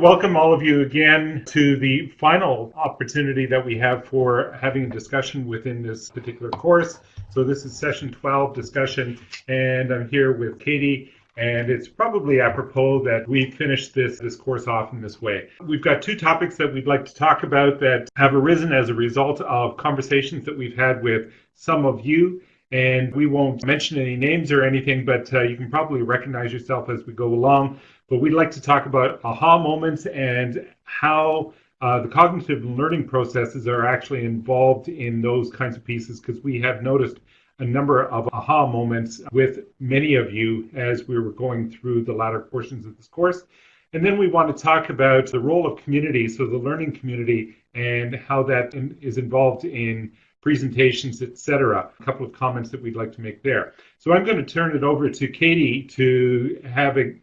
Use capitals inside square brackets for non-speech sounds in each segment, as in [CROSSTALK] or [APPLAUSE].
Welcome all of you again to the final opportunity that we have for having a discussion within this particular course. So this is session 12 discussion, and I'm here with Katie. And it's probably apropos that we finish this, this course off in this way. We've got two topics that we'd like to talk about that have arisen as a result of conversations that we've had with some of you and we won't mention any names or anything, but uh, you can probably recognize yourself as we go along. But we'd like to talk about aha moments and how uh, the cognitive learning processes are actually involved in those kinds of pieces because we have noticed a number of aha moments with many of you as we were going through the latter portions of this course. And then we want to talk about the role of community, so the learning community, and how that in, is involved in presentations, etc. A couple of comments that we'd like to make there. So I'm going to turn it over to Katie to have a,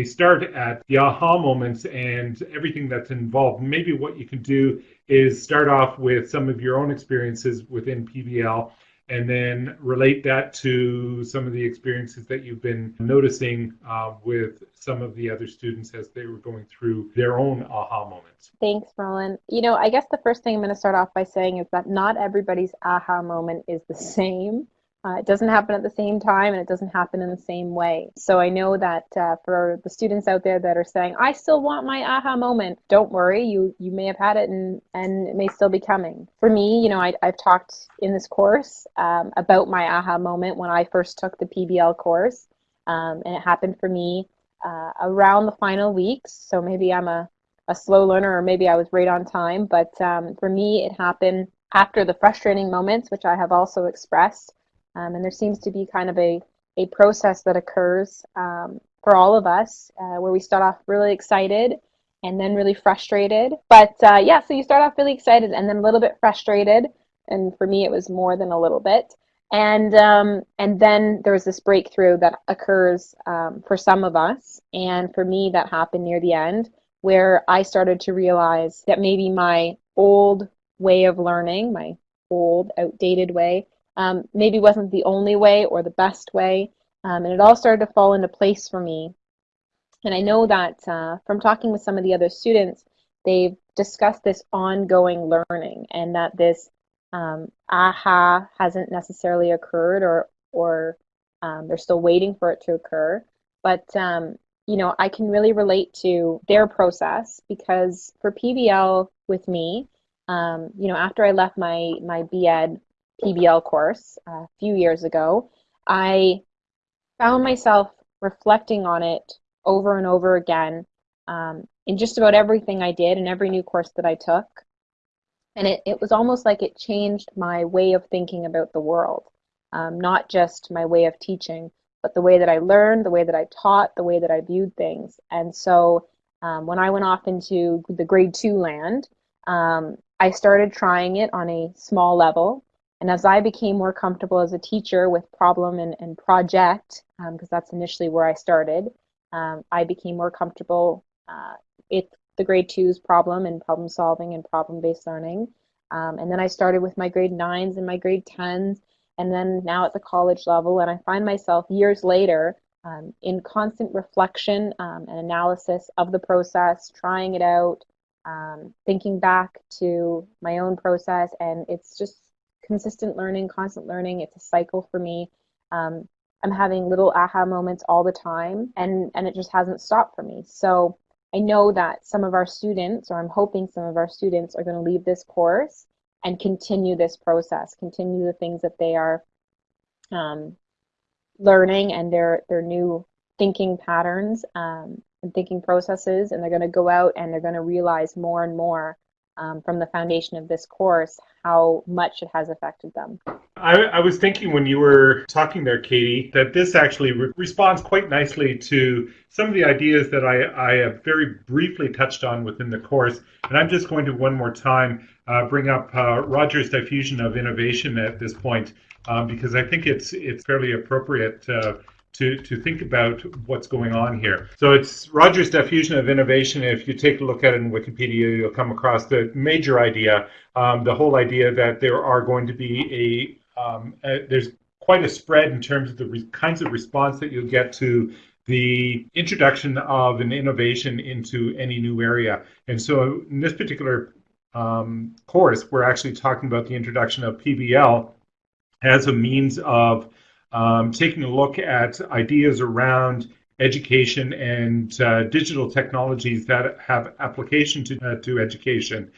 a start at the aha moments and everything that's involved. Maybe what you can do is start off with some of your own experiences within PBL and then relate that to some of the experiences that you've been noticing uh, with some of the other students as they were going through their own aha moments. Thanks, Roland. You know, I guess the first thing I'm going to start off by saying is that not everybody's aha moment is the same. Uh, it doesn't happen at the same time and it doesn't happen in the same way. So I know that uh, for the students out there that are saying, I still want my aha moment, don't worry, you, you may have had it and, and it may still be coming. For me, you know, I, I've talked in this course um, about my aha moment when I first took the PBL course. Um, and it happened for me uh, around the final weeks. So maybe I'm a, a slow learner or maybe I was right on time. But um, for me, it happened after the frustrating moments, which I have also expressed. Um, and there seems to be kind of a, a process that occurs um, for all of us uh, where we start off really excited and then really frustrated. But uh, yeah, so you start off really excited and then a little bit frustrated. And for me, it was more than a little bit. And um, and then there's this breakthrough that occurs um, for some of us, and for me, that happened near the end, where I started to realize that maybe my old way of learning, my old, outdated way, um, maybe wasn't the only way or the best way. Um, and it all started to fall into place for me. And I know that uh, from talking with some of the other students, they've discussed this ongoing learning and that this um, aha hasn't necessarily occurred or, or um, they're still waiting for it to occur. But, um, you know, I can really relate to their process because for PBL with me, um, you know, after I left my, my BEd PBL course a few years ago, I found myself reflecting on it over and over again um, in just about everything I did and every new course that I took. And it, it was almost like it changed my way of thinking about the world, um, not just my way of teaching, but the way that I learned, the way that I taught, the way that I viewed things. And so um, when I went off into the grade two land, um, I started trying it on a small level. And as I became more comfortable as a teacher with problem and, and project, because um, that's initially where I started, um, I became more comfortable uh, with the grade twos problem and problem solving and problem based learning. Um, and then I started with my grade nines and my grade tens, and then now at the college level. And I find myself years later um, in constant reflection um, and analysis of the process, trying it out, um, thinking back to my own process, and it's just consistent learning, constant learning. It's a cycle for me. Um, I'm having little aha moments all the time, and and it just hasn't stopped for me. So I know that some of our students, or I'm hoping some of our students, are going to leave this course and continue this process, continue the things that they are um, learning and their their new thinking patterns um, and thinking processes, and they're going to go out and they're going to realize more and more um, from the foundation of this course how much it has affected them. I, I, was thinking when you were talking there, Katie, that this actually re- responds quite nicely to some of the ideas that I, I, have very briefly touched on within the course. And I'm just going to one more time uh, bring up uh, Rogers' diffusion of innovation at this point, um, because I think it's it's fairly appropriate. Uh, to, to think about what's going on here. So it's Rogers' diffusion of innovation. If you take a look at it in Wikipedia, you'll come across the major idea, um, the whole idea that there are going to be a, um, a, there's quite a spread in terms of the kinds of response that you'll get to the introduction of an innovation into any new area. And so in this particular um, course, we're actually talking about the introduction of PBL as a means of um, taking a look at ideas around education and uh, digital technologies that have application to, uh, to education,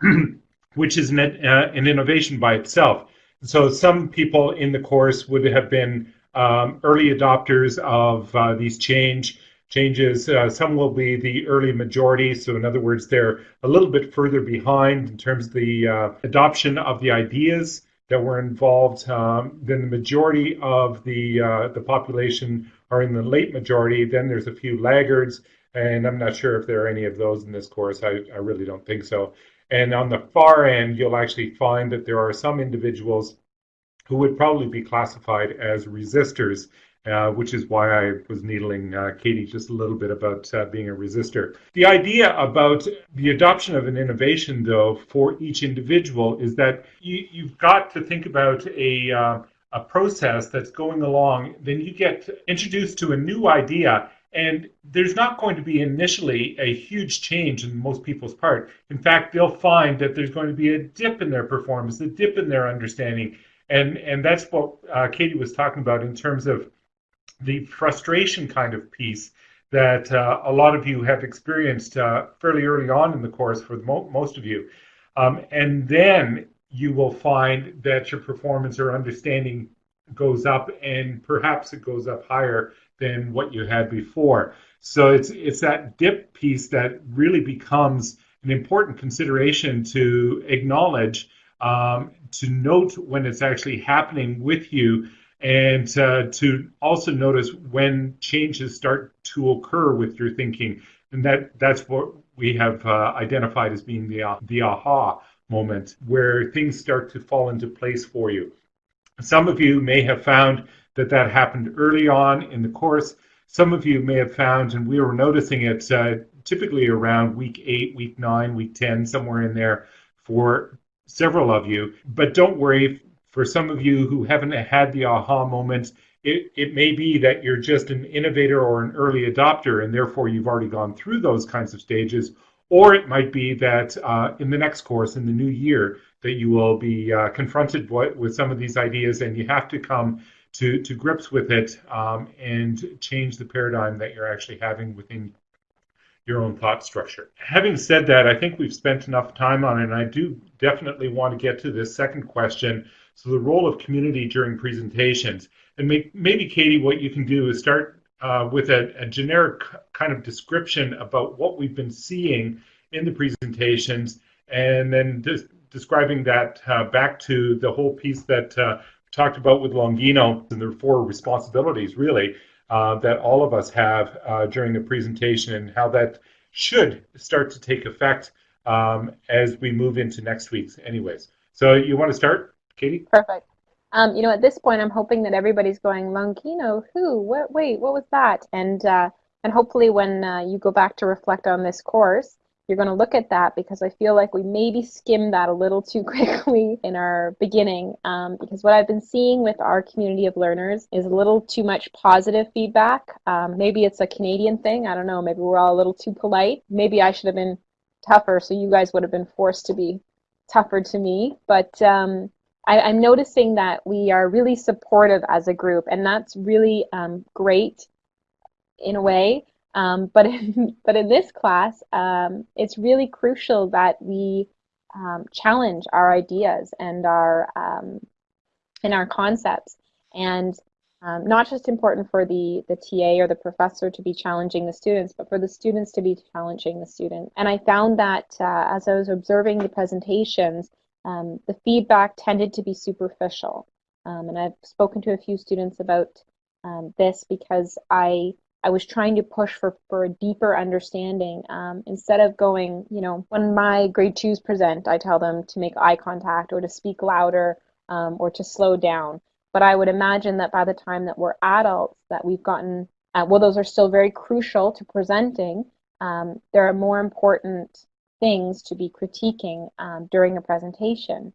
[CLEARS THROAT] which is an, uh, an innovation by itself. So some people in the course would have been um, early adopters of uh, these change changes. Uh, some will be the early majority. So in other words, they're a little bit further behind in terms of the uh, adoption of the ideas that were involved. Um, then the majority of the uh, the population are in the late majority. Then there's a few laggards, and I'm not sure if there are any of those in this course. I, I really don't think so. And on the far end, you'll actually find that there are some individuals who would probably be classified as resistors, uh, which is why I was needling uh, Katie just a little bit about uh, being a resistor. The idea about the adoption of an innovation, though, for each individual is that you, have got to think about a, uh, a process that's going along. Then you get introduced to a new idea, and there's not going to be initially a huge change in most people's part. In fact, they'll find that there's going to be a dip in their performance, a dip in their understanding and and that's what uh, Katie was talking about in terms of the frustration kind of piece that uh, a lot of you have experienced uh, fairly early on in the course for mo- most of you, um, and then you will find that your performance or understanding goes up, and perhaps it goes up higher than what you had before. So it's it's that dip piece that really becomes an important consideration to acknowledge um, to note when it's actually happening with you and uh, to also notice when changes start to occur with your thinking. And that that's what we have uh, identified as being the, uh, the aha moment where things start to fall into place for you. Some of you may have found that that happened early on in the course. Some of you may have found and we were noticing it uh, typically around week 8 week 9 week 10 somewhere in there for several of you. But don't worry, for some of you who haven't had the aha moment, it, it may be that you're just an innovator or an early adopter, and therefore you've already gone through those kinds of stages. Or it might be that uh, in the next course, in the new year, that you will be uh, confronted with some of these ideas and you have to come to, to grips with it um, and change the paradigm that you're actually having within your own thought structure. Having said that, I think we've spent enough time on it, and I do definitely want to get to this second question. So, the role of community during presentations. And maybe, Katie, what you can do is start uh, with a, a, generic kind of description about what we've been seeing in the presentations, and then des- describing that uh, back to the whole piece that uh, talked about with Longino and the four responsibilities, really uh, that all of us have uh, during the presentation and how that should start to take effect um, as we move into next week's anyways. So you want to start, Katie? Perfect. Um, you know, at this point, I'm hoping that everybody's going, Longino, who? What? Wait, what was that? And uh, and hopefully, when uh, you go back to reflect on this course, you're going to look at that because I feel like we maybe skimmed that a little too [LAUGHS] quickly in our beginning. Um, because what I've been seeing with our community of learners is a little too much positive feedback. Um, maybe it's a Canadian thing. I don't know. Maybe we're all a little too polite. Maybe I should have been tougher, so you guys would have been forced to be tougher to me. But um, I, am noticing that we are really supportive as a group, and that's really um, great in a way. Um, [LAUGHS] but in, but in this class, um, it's really crucial that we um, challenge our ideas and our um, and our concepts, and um, not just important for the the TA or the professor to be challenging the students, but for the students to be challenging the student. And I found that uh, as I was observing the presentations, um, the feedback tended to be superficial. and I've spoken to a few students about this because I I was trying to push for, for a deeper understanding um, instead of going, you know, when my grade twos present, I tell them to make eye contact or to speak louder um, or to slow down. But I would imagine that by the time that we're adults, that we've gotten, uh, well, those are still very crucial to presenting. Um, there are more important things to be critiquing um, during a presentation.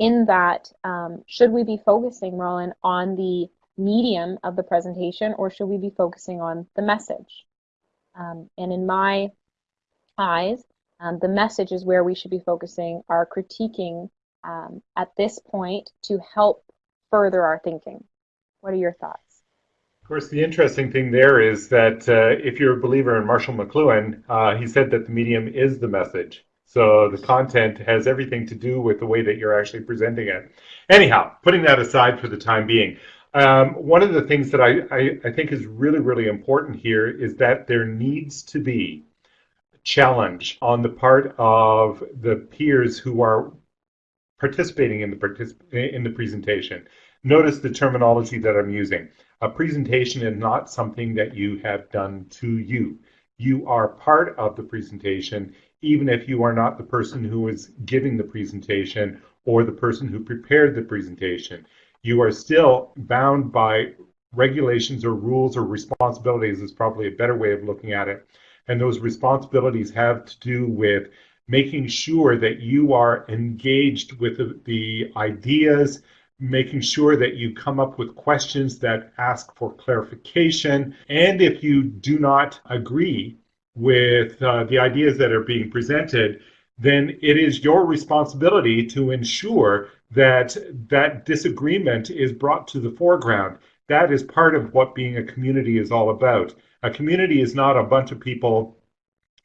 In that, um, should we be focusing, Roland, on the medium of the presentation or should we be focusing on the message? Um, and in my eyes, um, the message is where we should be focusing our critiquing um, at this point to help further our thinking. What are your thoughts? Of course, the interesting thing there is that uh, if you're a believer in Marshall McLuhan, uh, he said that the medium is the message. So the content has everything to do with the way that you're actually presenting it. Anyhow, putting that aside for the time being, um, one of the things that I, I, I think is really, really important here is that there needs to be a challenge on the part of the peers who are participating in the particip- in the presentation. Notice the terminology that I'm using. A presentation is not something that you have done to you. You are part of the presentation, even if you are not the person who is giving the presentation or the person who prepared the presentation. You are still bound by regulations or rules or responsibilities is probably a better way of looking at it and those responsibilities have to do with making sure that you are engaged with the, the ideas, making sure that you come up with questions that ask for clarification. And if you do not agree with uh, the ideas that are being presented, then it is your responsibility to ensure that that disagreement is brought to the foreground. That is part of what being a community is all about. A community is not a bunch of people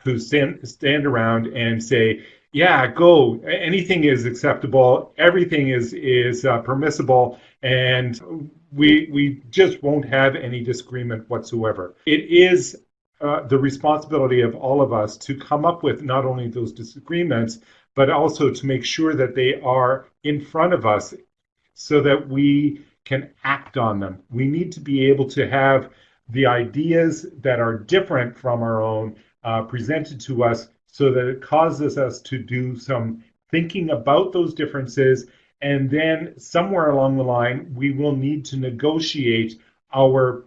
who stand, stand around and say, yeah, go. Anything is acceptable. Everything is is uh, permissible, and we we just won't have any disagreement whatsoever. It is uh, the responsibility of all of us to come up with not only those disagreements, but also to make sure that they are in front of us, so that we can act on them. We need to be able to have the ideas that are different from our own uh, presented to us so that it causes us to do some thinking about those differences. And then somewhere along the line, we will need to negotiate our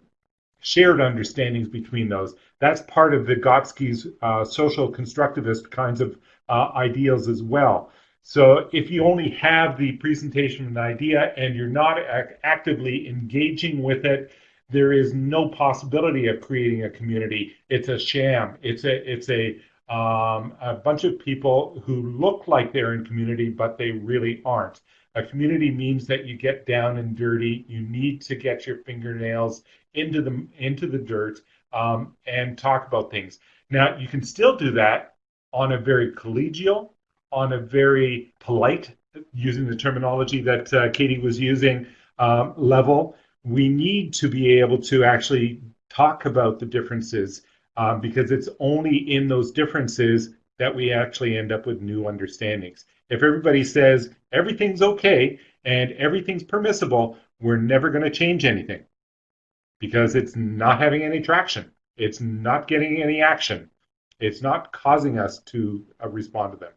shared understandings between those. That's part of Vygotsky's uh, social constructivist kinds of uh, ideals as well. So if you only have the presentation of an idea and you're not ac actively engaging with it, there is no possibility of creating a community. It's a sham. It's a it's a um, a bunch of people who look like they're in community, but they really aren't. A community means that you get down and dirty. You need to get your fingernails into the into the dirt um, and talk about things. Now you can still do that on a very collegial, on a very polite, using the terminology that uh, Katie was using, um, level we need to be able to actually talk about the differences uh, because it's only in those differences that we actually end up with new understandings. If everybody says everything's okay and everything's permissible, we're never going to change anything because it's not having any traction. It's not getting any action. It's not causing us to uh, respond to them.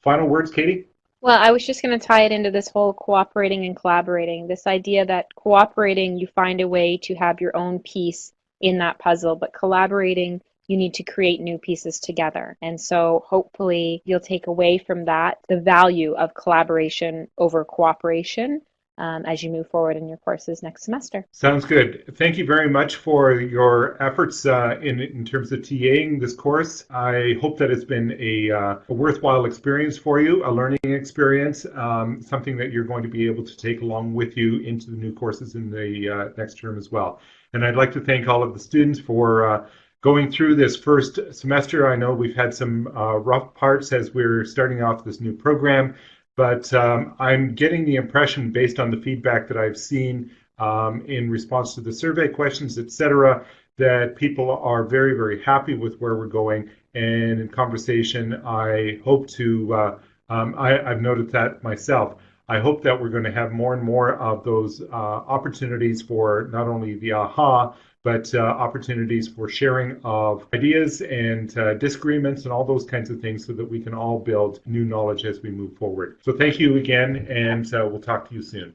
Final words, Katie? Well, I was just going to tie it into this whole cooperating and collaborating. This idea that cooperating, you find a way to have your own piece in that puzzle, but collaborating, you need to create new pieces together. And so hopefully you'll take away from that the value of collaboration over cooperation um, as you move forward in your courses next semester. Sounds good. Thank you very much for your efforts uh, in, in terms of TAing this course. I hope that it's been a, uh, a worthwhile experience for you, a learning experience, um, something that you're going to be able to take along with you into the new courses in the uh, next term as well. And I'd like to thank all of the students for uh, going through this first semester. I know we've had some uh, rough parts as we're starting off this new program. But um, I'm getting the impression, based on the feedback that I've seen um, in response to the survey questions, et cetera, that people are very, very happy with where we're going. And in conversation, I hope to, uh, um, I, I've noted that myself. I hope that we're going to have more and more of those uh, opportunities for not only the AHA, but uh, opportunities for sharing of ideas and uh, disagreements and all those kinds of things so that we can all build new knowledge as we move forward. So thank you again, and uh, we'll talk to you soon.